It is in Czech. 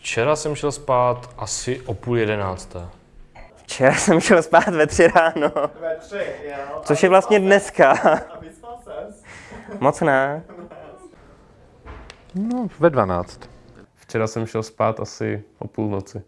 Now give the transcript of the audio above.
Včera jsem šel spát asi o půl jedenácté. Včera jsem šel spát ve tři ráno, Ve tři, jo. což je vlastně dneska. A vyspal ses? Moc ne. No, ve 12. Včera jsem šel spát asi o půlnoci.